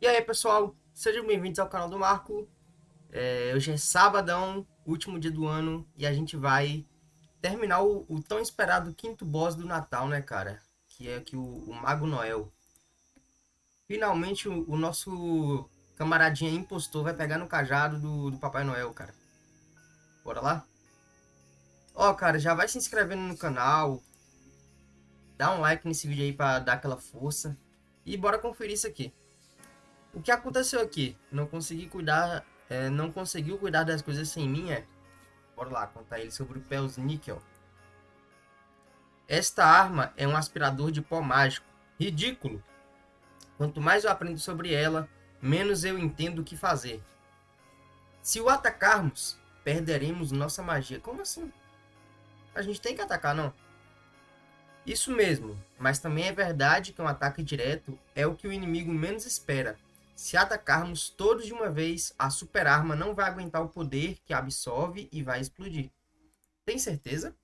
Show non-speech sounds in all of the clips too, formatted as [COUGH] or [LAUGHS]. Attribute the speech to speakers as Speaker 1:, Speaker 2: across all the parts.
Speaker 1: E aí pessoal, sejam bem-vindos ao canal do Marco. É, hoje é sabadão, último dia do ano, e a gente vai terminar o, o tão esperado quinto boss do Natal, né cara? Que é aqui o, o Mago Noel. Finalmente o, o, nosso camaradinha impostor vai pegar no cajado do, do Papai Noel, cara. Bora lá? Ó, cara, já vai se inscrevendo no canal. Dá um like nesse vídeo aí pra dar aquela força. E bora conferir isso aqui. O que aconteceu aqui? Não consegui cuidar, é, não conseguiu cuidar das coisas sem mim, é? Bora lá, contar ele sobre o Pels Níquel. Esta arma é um aspirador de pó mágico. Ridículo! Quanto mais eu aprendo sobre ela, menos eu entendo o que fazer. Se o atacarmos, perderemos nossa magia. Como assim? A gente tem que atacar, não? Isso mesmo, mas também é verdade que um ataque direto é o que o inimigo menos espera. Se atacarmos todos de uma vez, a super arma não vai aguentar o poder que absorve e vai explodir. Tem certeza?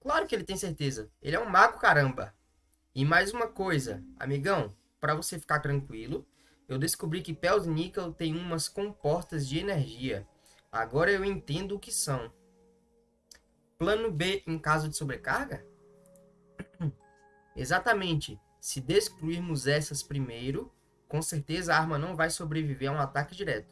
Speaker 1: Claro que ele tem certeza. Ele é um mago, caramba. E mais uma coisa, amigão, para você ficar tranquilo, eu descobri que Pels Nickel tem umas comportas de energia. Agora eu entendo o que são. Plano B em caso de sobrecarga? [CLEARS THROAT] Exatamente. Se destruirmos essas primeiro, com certeza a arma não vai sobreviver a um ataque direto.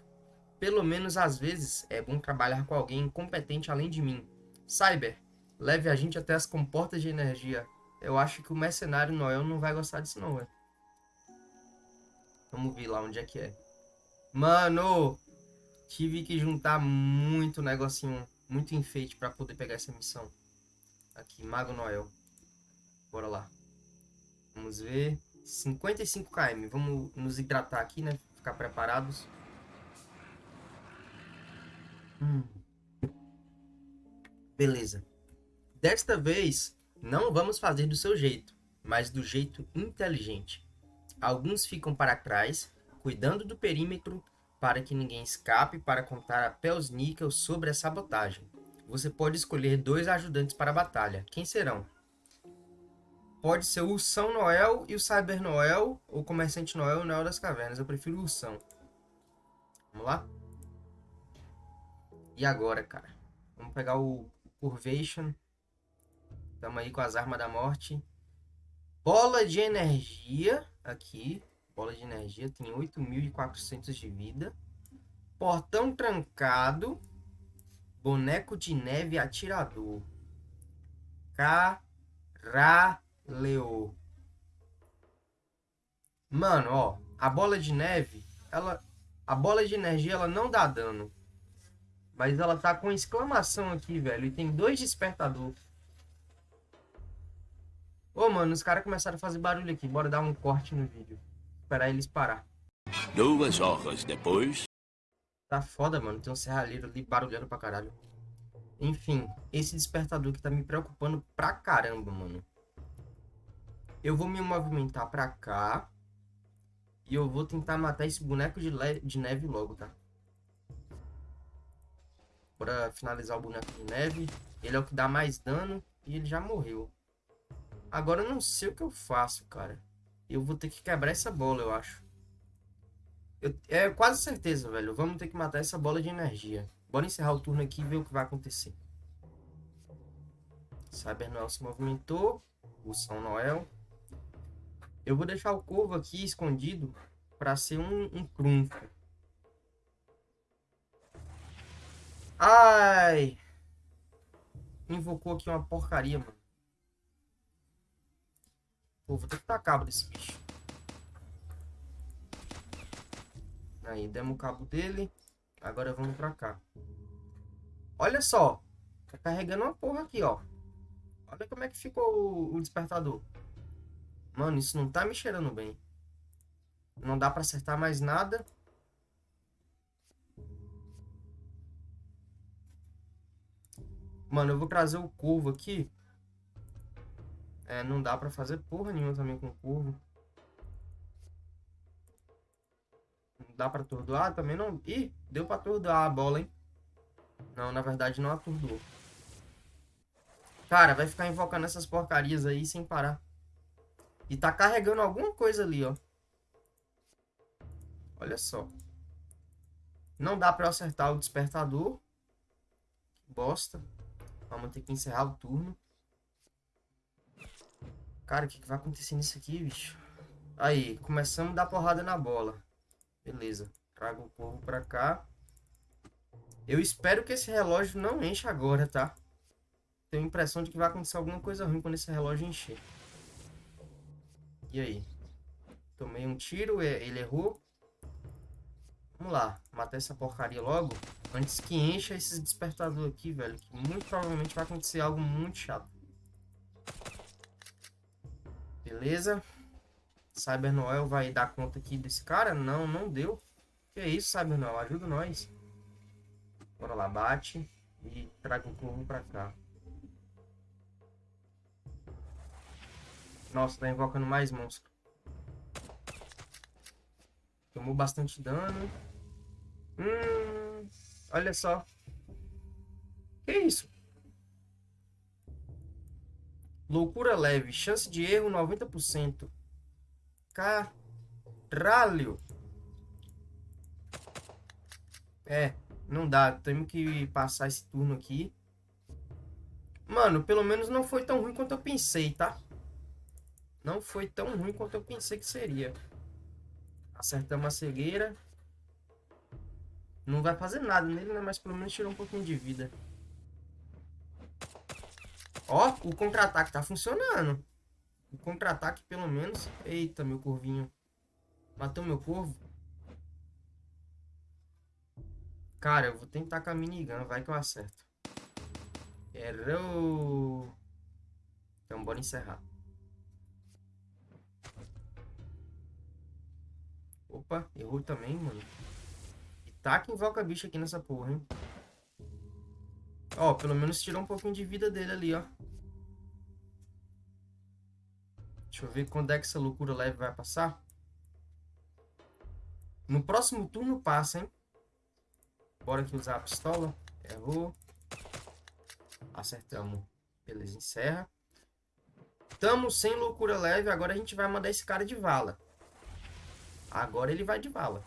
Speaker 1: Pelo menos às vezes é bom trabalhar com alguém competente além de mim. Cyber, leve a gente até as comportas de energia. Eu acho que o mercenário Noel não vai gostar disso não, velho. Vamos ver lá onde é que é. Mano, tive que juntar muito negocinho, muito enfeite para poder pegar essa missão. Aqui, Mago Noel. Bora lá. Vamos ver. 55 km. Vamos nos hidratar aqui, né? Ficar preparados. Hum. Beleza. Desta vez, não vamos fazer do seu jeito, mas do jeito inteligente. Alguns ficam para trás, cuidando do perímetro para que ninguém escape para contar a Pelsnickel sobre a sabotagem. Você pode escolher dois ajudantes para a batalha. Quem serão? Pode ser o São Noel e o Cyber Noel, ou Comerciante Noel e o Noel das Cavernas. Eu prefiro o Ursão. Vamos lá? E agora, cara? Vamos pegar o Curvation. Estamos aí com as armas da morte. Bola de energia. Aqui. Bola de energia. Tem 8.400 de vida. Portão trancado. Boneco de neve atirador. Caralho. Leo. Mano, ó. A bola de neve, ela... A bola de energia, ela não dá dano. Mas ela tá com exclamação aqui, velho. E tem dois despertador. Ô, mano, os caras começaram a fazer barulho aqui. Bora dar um corte no vídeo. Esperar eles parar.
Speaker 2: Duas horas depois...
Speaker 1: Tá foda, mano. Tem um serralheiro ali barulhando pra caralho. Enfim, esse despertador que tá me preocupando pra caramba, mano. Eu vou me movimentar pra cá. E eu vou tentar matar esse boneco de, de neve logo, tá? Bora finalizar o boneco de neve. Ele é o que dá mais dano. E ele já morreu. Agora eu não sei o que eu faço, cara. Eu vou ter que quebrar essa bola, eu acho. Eu, é quase certeza, velho. Vamos ter que matar essa bola de energia. Bora encerrar o turno aqui e ver o que vai acontecer. Cyber Noel se movimentou. O São Noel. Eu vou deixar o corvo aqui escondido para ser um, um trunfo. Ai! Invocou aqui uma porcaria, mano. Pô, vou ter que dar cabo desse bicho. Aí, demos o cabo dele. Agora vamos pra cá. Olha só. Tá carregando uma porra aqui, ó. Olha como é que ficou o, o despertador. Mano, isso não tá me cheirando bem. Não dá pra acertar mais nada. Mano, eu vou trazer o curvo aqui. É, não dá pra fazer porra nenhuma também com o curvo. Não dá pra atordoar também não. Ih, deu pra atordoar a bola, hein? Não, na verdade não atordoou. Cara, vai ficar invocando essas porcarias aí sem parar. E tá carregando alguma coisa ali, ó. Olha só. Não dá pra eu acertar o despertador. Bosta. Vamos ter que encerrar o turno. Cara, o que, que vai acontecer nisso aqui, bicho? Aí, começamos a dar porrada na bola. Beleza. Trago o povo pra cá. Eu espero que esse relógio não encha agora, tá? Tenho a impressão de que vai acontecer alguma coisa ruim quando esse relógio encher. E aí? Tomei um tiro, ele errou. Vamos lá, matar essa porcaria logo. Antes que encha esse despertador aqui, velho. Que muito provavelmente vai acontecer algo muito chato. Beleza. Cyber Noel vai dar conta aqui desse cara? Não, não deu. Que é isso, Cyber Noel? Ajuda nós. Bora lá, bate. E traga o corvo pra cá. Nossa, tá invocando mais monstro. Tomou bastante dano. Hum, olha só. Que isso? Loucura leve. Chance de erro 90%. Caralho. É, não dá. Temos que passar esse turno aqui. Mano, pelo menos não foi tão ruim quanto eu pensei, tá? Não foi tão ruim quanto eu pensei que seria. Acertamos a cegueira. Não vai fazer nada nele, né? Mas pelo menos tirou um pouquinho de vida. Ó, o contra-ataque tá funcionando. O contra-ataque, pelo menos... Eita, meu corvinho. Matou meu corvo? Cara, eu vou tentar com a minigun. Vai que eu acerto. Errou. Então, bora encerrar. Opa, errou também, mano. E tá que invoca bicho aqui nessa porra, hein? Ó, pelo menos tirou um pouquinho de vida dele ali, ó. Deixa eu ver quando é que essa loucura leve vai passar. No próximo turno passa, hein? Bora aqui usar a pistola. Errou. Acertamos. Beleza, encerra. Tamo sem loucura leve. Agora a gente vai mandar esse cara de vala. Agora ele vai de bala.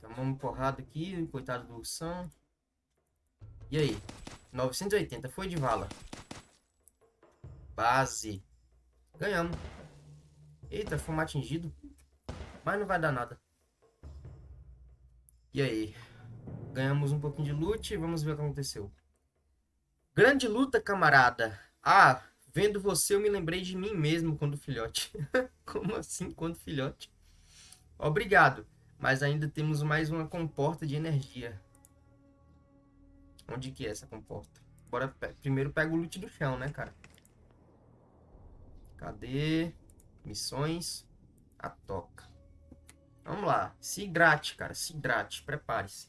Speaker 1: Tomamos porrada aqui, coitado do ursão. E aí? 980, foi de vala. Base. Ganhamos. Eita, fomos atingido. Mas não vai dar nada. E aí? Ganhamos um pouquinho de loot. Vamos ver o que aconteceu. Grande luta, camarada. Ah, Vendo você, eu me lembrei de mim mesmo quando filhote. [LAUGHS] Como assim, quando filhote? Obrigado, mas ainda temos mais uma comporta de energia. Onde que é essa comporta? Bora, primeiro pega o loot do chão, né, cara? Cadê? Missões. A toca. Vamos lá. Se hidrate, cara. Se hidrate. Prepare-se.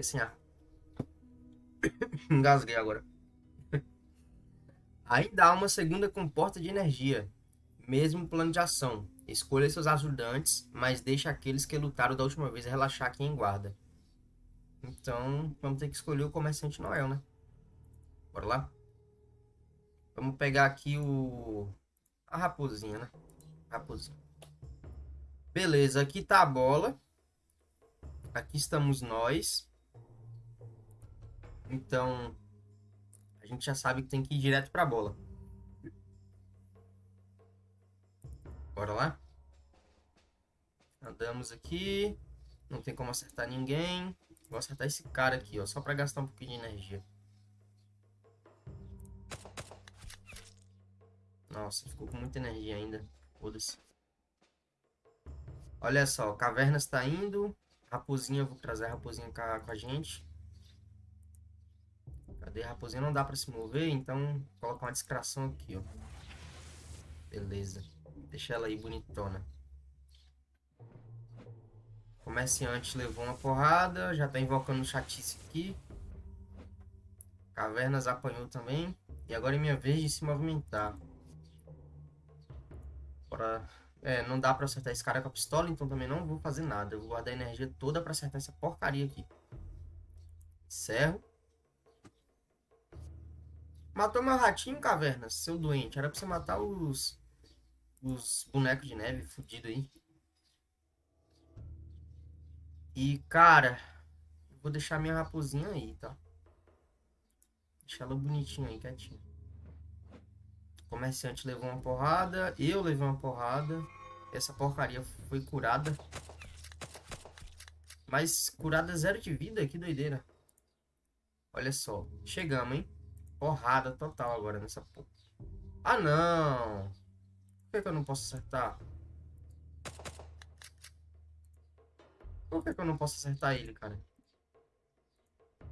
Speaker 1: Assim, ah. [COUGHS] Engasguei agora. [LAUGHS] Ainda há uma segunda comporta de energia. Mesmo plano de ação. Escolha seus ajudantes, mas deixe aqueles que lutaram da última vez relaxar aqui em guarda. Então, vamos ter que escolher o comerciante Noel, né? Bora lá? Vamos pegar aqui o... A raposinha, né? Raposinha. Beleza, aqui tá a bola. Aqui estamos nós. Então, a gente já sabe que tem que ir direto para a bola. Bora lá? Andamos aqui. Não tem como acertar ninguém. Vou acertar esse cara aqui, ó. Só para gastar um pouquinho de energia. Nossa, ficou com muita energia ainda. Foda-se. Olha só, Cavernas tá indo. Raposinha, vou trazer a Raposinha com a gente. Cadê a raposinha? Não dá pra se mover, então coloca uma discração aqui, ó. Beleza. Deixa ela aí bonitona. Comerciante levou uma porrada, já tá invocando chatice aqui. Cavernas apanhou também. E agora é minha vez de se movimentar. Bora... É, não dá pra acertar esse cara com a pistola, então também não vou fazer nada. Eu vou guardar a energia toda pra acertar essa porcaria aqui. Encerro. Matou meu ratinho, caverna, seu doente. Era pra você matar os... Os bonecos de neve fudido aí. E, cara... Vou deixar minha raposinha aí, tá? Deixa ela bonitinha aí, quietinha. O comerciante levou uma porrada. Eu levei uma porrada. Essa porcaria foi curada. Mas curada zero de vida? Que doideira. Olha só. Chegamos, hein? Porrada total agora nessa porra. Ah, não. Por que, que eu não posso acertar? Por que, que eu não posso acertar ele, cara? O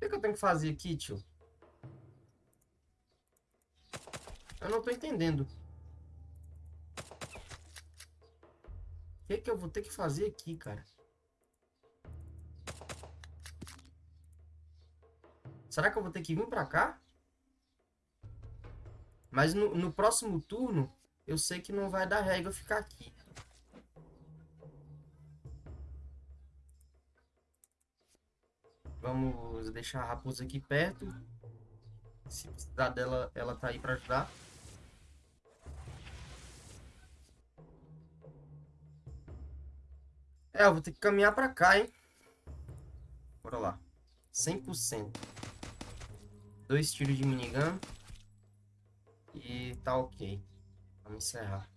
Speaker 1: que, que eu tenho que fazer aqui, tio? Eu não tô entendendo. O que, que eu vou ter que fazer aqui, cara? Será que eu vou ter que vir pra cá? Mas no, no próximo turno, eu sei que não vai dar regra ficar aqui. Vamos deixar a raposa aqui perto. Se precisar dela, ela tá aí pra ajudar. É, eu vou ter que caminhar pra cá, hein? Bora lá. 100%. Dois tiros de minigun. E tá ok. Vamos encerrar.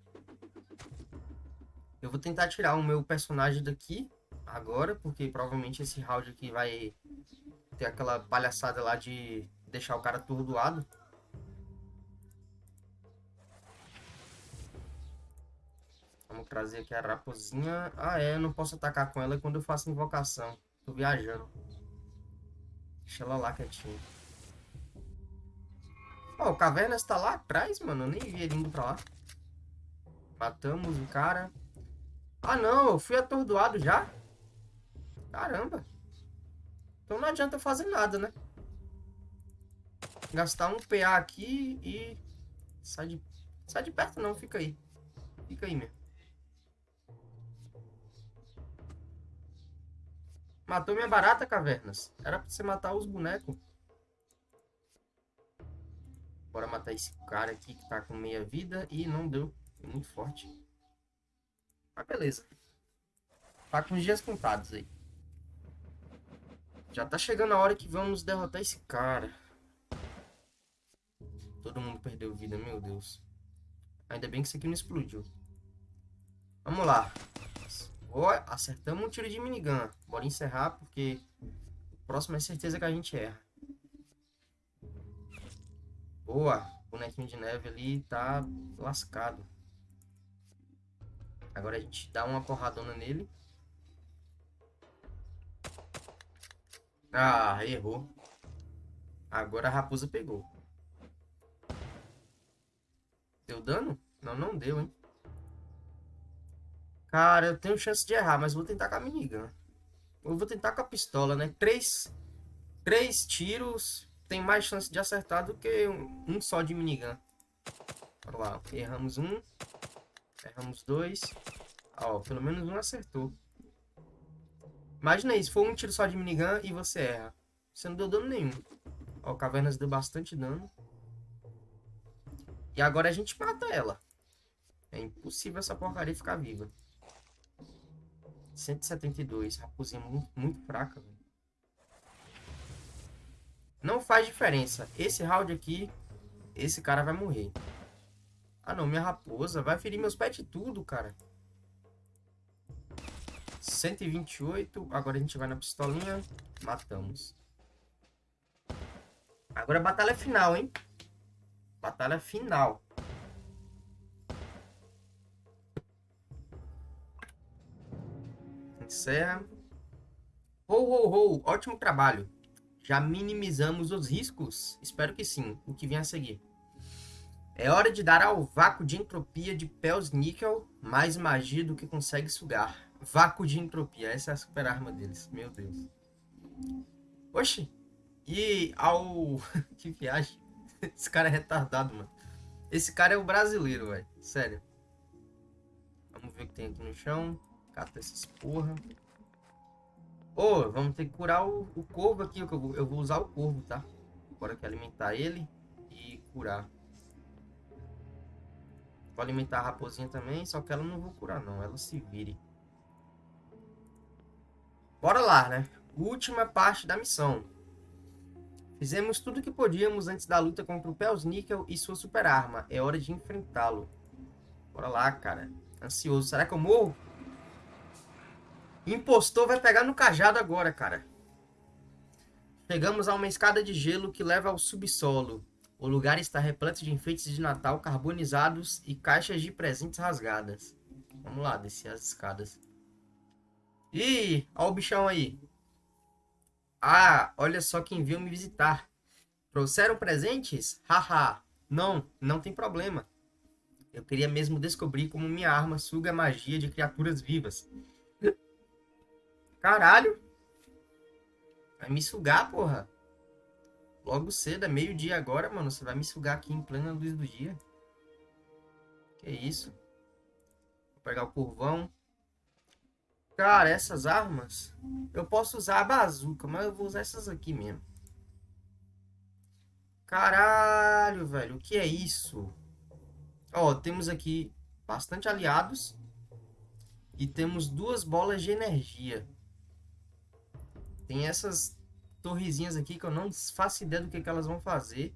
Speaker 1: Eu vou tentar tirar o meu personagem daqui agora, porque provavelmente esse round aqui vai ter aquela palhaçada lá de deixar o cara atordoado. Vamos trazer aqui a raposinha. Ah, é, eu não posso atacar com ela quando eu faço invocação. Tô viajando. Deixa ela lá quietinha. Ó, oh, o Cavernas tá lá atrás, mano. Eu nem vi ele indo pra lá. Matamos o cara. Ah, não. Eu fui atordoado já. Caramba. Então não adianta fazer nada, né? Gastar um PA aqui e... Sai de... Sai de perto não, fica aí. Fica aí mesmo. Matou minha barata, cavernas. Era pra você matar os bonecos. Bora matar esse cara aqui que tá com meia vida. E não deu. Foi muito forte. Mas beleza. Tá com os dias contados aí. Já tá chegando a hora que vamos derrotar esse cara. Todo mundo perdeu vida, meu Deus. Ainda bem que isso aqui não explodiu. Vamos lá. Acertamos um tiro de minigun. Bora encerrar, porque o próximo é certeza que a gente erra. Boa. Bonequinho de neve ali tá lascado. Agora a gente dá uma porradona nele. Ah, errou. Agora a raposa pegou. Deu dano? Não, não deu, hein? Cara, eu tenho chance de errar, mas vou tentar com a minigun. Eu vou tentar com a pistola, né? Três, três tiros tem mais chance de acertar do que um, um só de minigun. Bora lá. Erramos um. Erramos dois. Ó, pelo menos um acertou. Imagina aí, se for um tiro só de minigun e você erra. Você não deu dano nenhum. Ó, Cavernas deu bastante dano. E agora a gente mata ela. É impossível essa porcaria ficar viva. 172. Raposinha muito, muito fraca, velho. Não faz diferença. Esse round aqui, esse cara vai morrer. Ah, não. Minha raposa vai ferir meus pets tudo, cara. 128. Agora a gente vai na pistolinha. Matamos. Agora a batalha final, hein? Batalha final. Encerra. Ho, ho, ho. Ótimo trabalho. Já minimizamos os riscos? Espero que sim. O que vem a seguir. É hora de dar ao vácuo de entropia de Pels Níquel mais magia do que consegue sugar. Vácuo de entropia. Essa é a super arma deles. Meu Deus. Oxi. E ao... [LAUGHS] que viagem. Esse cara é retardado, mano. Esse cara é o brasileiro, velho. Sério. Vamos ver o que tem aqui no chão. Cata essas porra. Ô, vamos ter que curar o, o corvo aqui. Eu vou, eu vou usar o corvo, tá? Agora que alimentar ele e curar. Vou alimentar a raposinha também, só que ela não vou curar não. Ela se vire. Bora lá, né? Última parte da missão. Fizemos tudo o que podíamos antes da luta contra o Pelsnickel e sua super arma. É hora de enfrentá-lo. Bora lá, cara. Ansioso. Será que eu morro? Impostor vai pegar no cajado agora, cara. Chegamos a uma escada de gelo que leva ao subsolo. O lugar está repleto de enfeites de Natal carbonizados e caixas de presentes rasgadas. Vamos lá, descer as escadas. Ih, olha o bichão aí. Ah, olha só quem veio me visitar. Trouxeram presentes? Haha. não, não tem problema. Eu queria mesmo descobrir como minha arma suga a magia de criaturas vivas. Caralho! Vai me sugar, porra. Logo cedo, é meio-dia agora, mano. Você vai me sugar aqui em plena luz do dia. Que isso? Vou pegar o curvão. Cara, essas armas... Eu posso usar a bazuca, mas eu vou usar essas aqui mesmo. Caralho, velho. O que é isso? Ó, temos aqui bastante aliados. E temos duas bolas de energia. Tem essas torrezinhas aqui que eu não faço ideia do que, que elas vão fazer.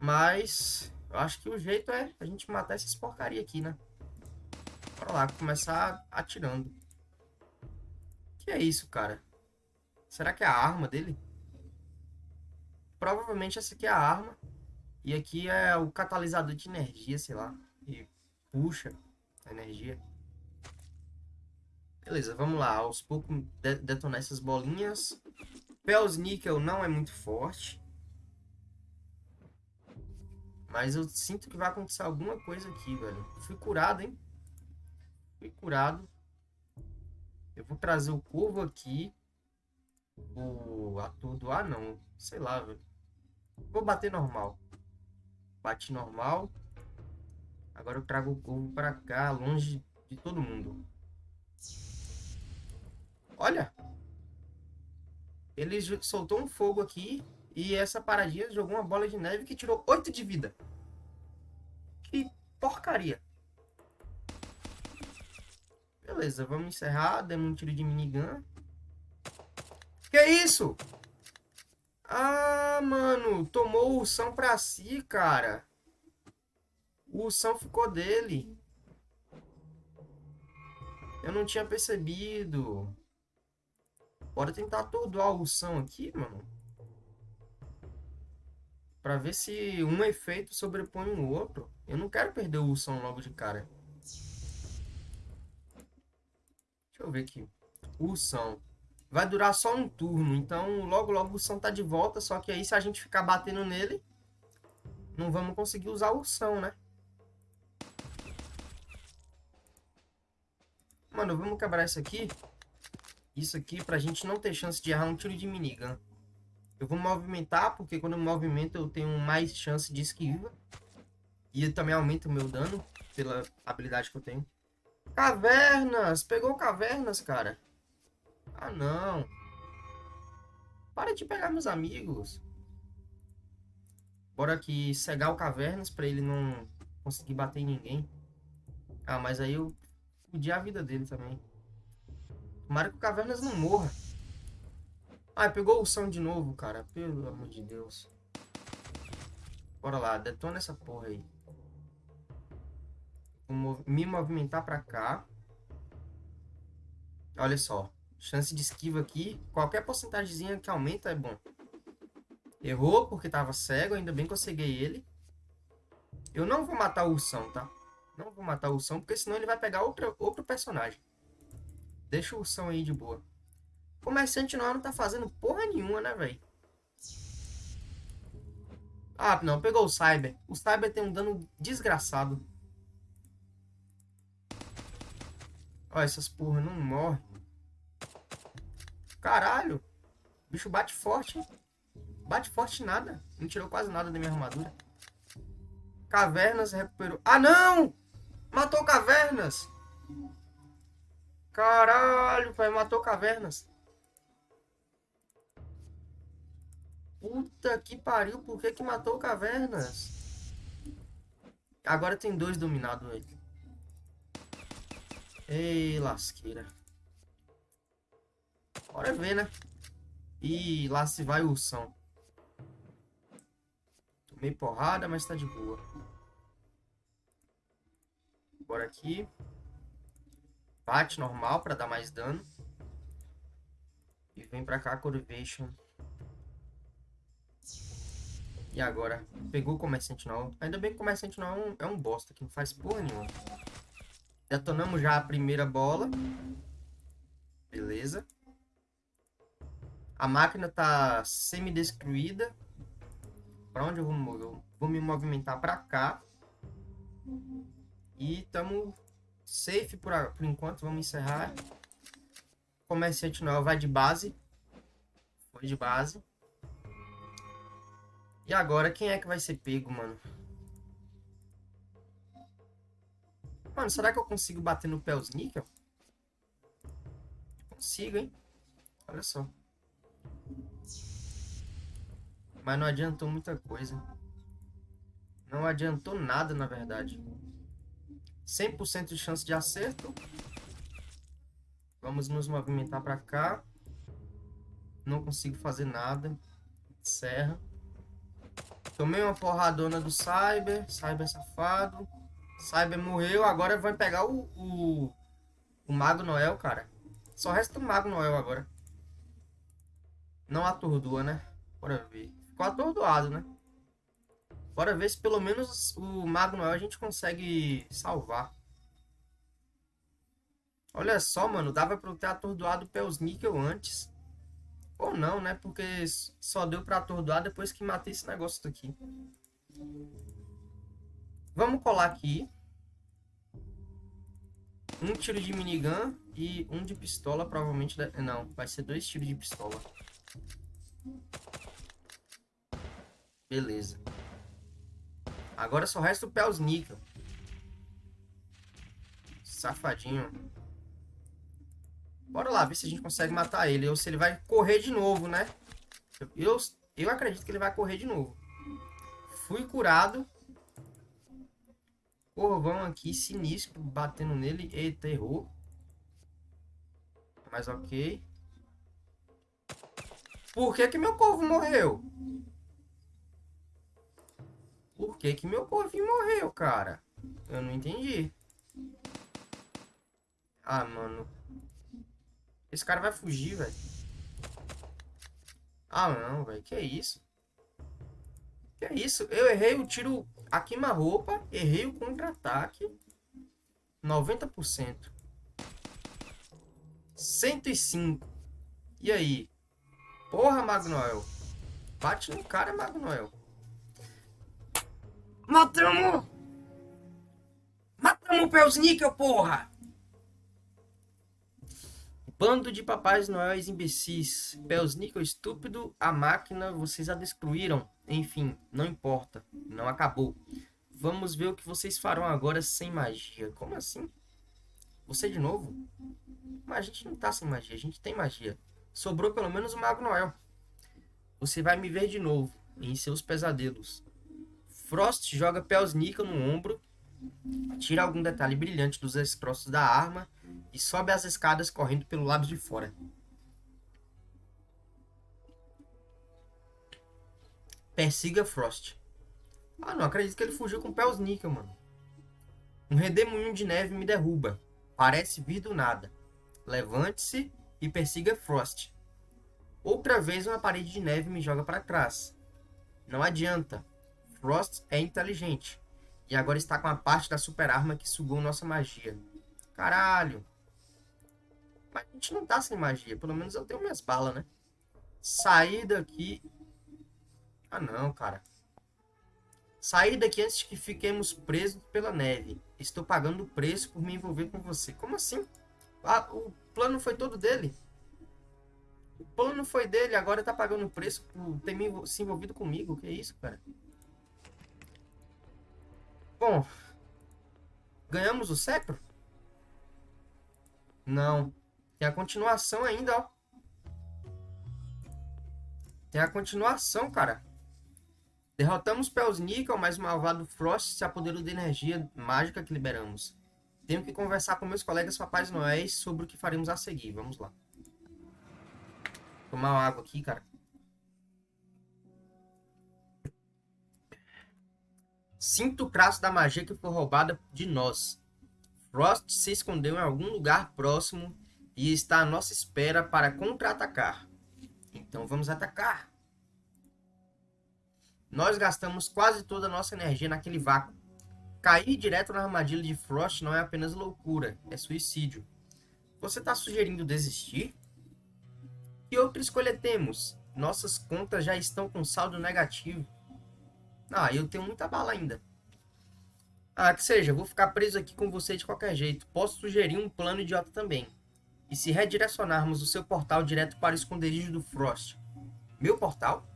Speaker 1: Mas eu acho que o jeito é a gente matar essas porcaria aqui, né? Bora lá, começar atirando. Que é isso, cara? Será que é a arma dele? Provavelmente essa aqui é a arma. E aqui é o catalisador de energia, sei lá. E puxa a energia. Beleza, vamos lá. Aos poucos de detonar essas bolinhas. Pels Níquel não é muito forte. Mas eu sinto que vai acontecer alguma coisa aqui, velho. Fui curado, hein? Fui curado. Eu vou trazer o corvo aqui. O atordoar, não. Sei lá, velho. Vou bater normal. Bate normal. Agora eu trago o corvo pra cá, longe de todo mundo. Olha. Ele soltou um fogo aqui. E essa paradinha jogou uma bola de neve que tirou 8 de vida. Que porcaria. Beleza, vamos encerrar. Demos um tiro de minigun. Que isso? Ah, mano. Tomou o ursão pra si, cara. O ursão ficou dele. Eu não tinha percebido. Bora tentar atordoar o Ursão aqui, mano. Pra ver se um efeito sobrepõe o outro. Eu não quero perder o Ursão logo de cara. Deixa eu ver aqui. Ursão. Vai durar só um turno. Então, logo, logo o Ursão tá de volta. Só que aí, se a gente ficar batendo nele, não vamos conseguir usar o Ursão, né? Mano, vamos quebrar isso aqui isso aqui pra gente não ter chance de errar um tiro de minigun. Eu vou movimentar, porque quando eu movimento eu tenho mais chance de esquiva. E também aumenta o meu dano, pela habilidade que eu tenho. Cavernas! Pegou cavernas, cara. Ah, não. Para de pegar meus amigos. Bora aqui cegar o cavernas pra ele não conseguir bater em ninguém. Ah, mas aí eu fudi a vida dele também. Tomara que o Cavernas não morra. Ah, pegou o som de novo, cara. Pelo amor de Deus. Bora lá, detona essa porra aí. Vou me movimentar pra cá. Olha só. Chance de esquiva aqui. Qualquer porcentagemzinha que aumenta é bom. Errou porque tava cego. Ainda bem que eu ceguei ele. Eu não vou matar o ursão, tá? Não vou matar o ursão, porque senão ele vai pegar outro outro personagem. Deixa o ursão aí de boa. O comerciante não tá fazendo porra nenhuma, né, velho? Ah, não. Pegou o Cyber. O Cyber tem um dano desgraçado. Ó, essas porra não morrem. Caralho. O bicho bate forte, hein? Bate forte nada. Não tirou quase nada da minha armadura. Cavernas recuperou. Ah, não! Matou Cavernas! Caralho, pai, matou cavernas. Puta que pariu, por que que matou cavernas? Agora tem dois dominados aí. Ei, lasqueira. Bora ver, né? E lá se vai o ursão. Tomei porrada, mas tá de boa. Bora aqui. Bate normal pra dar mais dano. E vem pra cá, Curvation. E agora? Pegou o Comerciante não. Ainda bem que o Comerciante não é um, é um bosta, que não faz porra nenhuma. Detonamos já a primeira bola. Beleza. A máquina tá semi-destruída. Pra onde eu vou, eu vou me movimentar pra cá. E estamos safe por, por enquanto. Vamos encerrar. Comerciante não vai de base. Foi de base. E agora, quem é que vai ser pego, mano? Mano, será que eu consigo bater no Pels Níquel? Consigo, hein? Olha só. Mas não adiantou muita coisa. Não adiantou nada, na verdade. 100% de chance de acerto. Vamos nos movimentar para cá. Não consigo fazer nada. Serra. Tomei uma porradona do Cyber. Cyber safado. Cyber morreu. Agora vai pegar o, o, o Mago Noel, cara. Só resta o Mago Noel agora. Não atordua, né? Bora ver. Ficou atordoado, né? Bora ver se pelo menos o Mago Noel a gente consegue salvar. Olha só, mano. Dava pra eu ter atordoado o Níquel antes. Ou não, né? Porque só deu pra atordoar depois que matei esse negócio daqui. Vamos colar aqui. Um tiro de minigun e um de pistola, provavelmente... Não, vai ser dois tiros de pistola. Beleza. Agora só resta o Pels Níquel. Safadinho. Bora lá, ver se a gente consegue matar ele. Ou se ele vai correr de novo, né? Eu, eu acredito que ele vai correr de novo. Fui curado. Corvão aqui, sinistro, batendo nele. Eita, errou. Mas ok. Por que que meu corvo morreu? Por que que meu corvinho morreu, cara? Eu não entendi. Ah, mano. Esse cara vai fugir, velho. Ah, não, velho. Que isso? Que isso? Eu errei o tiro a queima-roupa. Errei o contra-ataque. 90%. 105. E aí? Porra, Magnoel. Bate no cara, Magnoel. Matamos! Matamos o Pelsníquel, porra! Bando de papais noéis imbecis. Pelsníquel estúpido, a máquina, vocês a destruíram. Enfim, não importa. Não acabou. Vamos ver o que vocês farão agora sem magia. Como assim? Você de novo? Mas a gente não tá sem magia, a gente tem magia. Sobrou pelo menos o Mago Noel. Você vai me ver de novo, em seus pesadelos. Frost joga Pelsnica no ombro, tira algum detalhe brilhante dos destroços da arma e sobe as escadas correndo pelo lado de fora. Persiga Frost. Ah, não acredito que ele fugiu com Pelsnica, mano. Um redemoinho de neve me derruba. Parece vir do nada. Levante-se e persiga Frost. Outra vez uma parede de neve me joga para trás. Não adianta. Frost é inteligente. E agora está com a parte da super arma que sugou nossa magia. Caralho. Mas a gente não tá sem magia. Pelo menos eu tenho minhas balas, né? Sair daqui... Ah, não, cara. Sair daqui antes que fiquemos presos pela neve. Estou pagando o preço por me envolver com você. Como assim? Ah, o plano foi todo dele. O plano foi dele, agora tá pagando o preço por ter me, se envolvido comigo. Que isso, cara? Bom, ganhamos o Sepro? Não. Tem a continuação ainda, ó. Tem a continuação, cara. Derrotamos Pelsnickel, mas o malvado Frost se apoderou da energia mágica que liberamos. Tenho que conversar com meus colegas Papais Noéis sobre o que faremos a seguir. Vamos lá. Tomar água aqui, cara. Sinto o traço da magia que foi roubada de nós. Frost se escondeu em algum lugar próximo e está à nossa espera para contra-atacar. Então vamos atacar. Nós gastamos quase toda a nossa energia naquele vácuo. Cair direto na armadilha de Frost não é apenas loucura, é suicídio. Você está sugerindo desistir? Que outra escolha temos? Nossas contas já estão com saldo negativo. Ah, eu tenho muita bala ainda. Ah, que seja, vou ficar preso aqui com você de qualquer jeito. Posso sugerir um plano idiota também. E se redirecionarmos o seu portal direto para o esconderijo do Frost? Meu portal?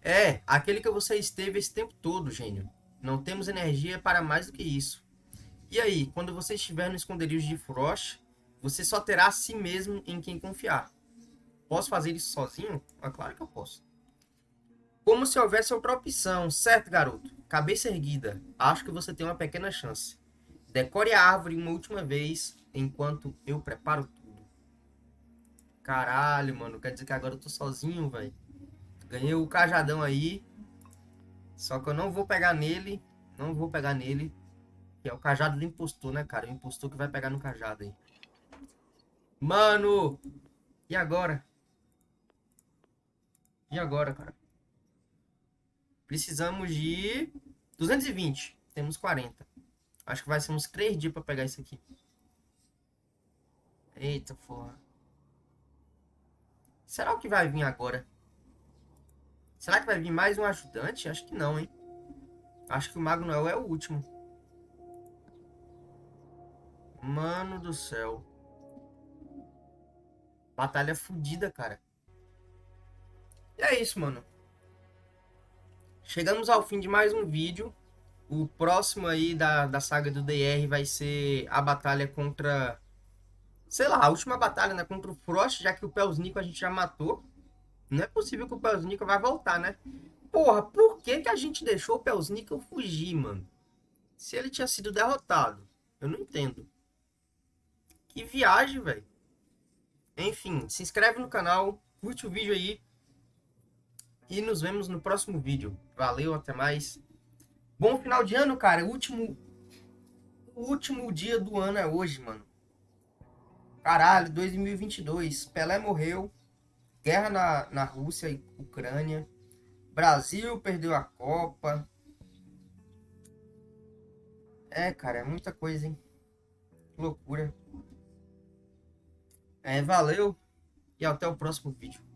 Speaker 1: É, aquele que você esteve esse tempo todo, gênio. Não temos energia para mais do que isso. E aí, quando você estiver no esconderijo de Frost, você só terá a si mesmo em quem confiar. Posso fazer isso sozinho? É claro que eu posso. Como se houvesse outra opção, certo, garoto? Cabeça erguida. Acho que você tem uma pequena chance. Decore a árvore uma última vez enquanto eu preparo tudo. Caralho, mano. Quer dizer que agora eu tô sozinho, velho. Ganhei o cajadão aí. Só que eu não vou pegar nele. Não vou pegar nele. Que é o cajado do impostor, né, cara? O impostor que vai pegar no cajado aí. Mano! E agora? E agora, cara? Precisamos de 220. Temos 40. Acho que vai ser uns 3 dias pra pegar isso aqui. Eita, porra. Será que vai vir agora? Será que vai vir mais um ajudante? Acho que não, hein? Acho que o Mago Noel é o último. Mano do céu. Batalha fodida, cara. E é isso, mano. Chegamos ao fim de mais um vídeo. O próximo aí da, da saga do DR vai ser a batalha contra... Sei lá, a última batalha, né? Contra o Frost, já que o Pelsnico a gente já matou. Não é possível que o Pelsnico vai voltar, né? Porra, por que, que a gente deixou o Pelsnico fugir, mano? Se ele tinha sido derrotado. Eu não entendo. Que viagem, velho. Enfim, se inscreve no canal, curte o vídeo aí. E nos vemos no próximo vídeo. Valeu, até mais. Bom final de ano, cara. O último, o último dia do ano é hoje, mano. Caralho, 2022. Pelé morreu. Guerra na, na Rússia e Ucrânia. Brasil perdeu a Copa. É, cara, é muita coisa, hein? Loucura. É, valeu e até o próximo vídeo.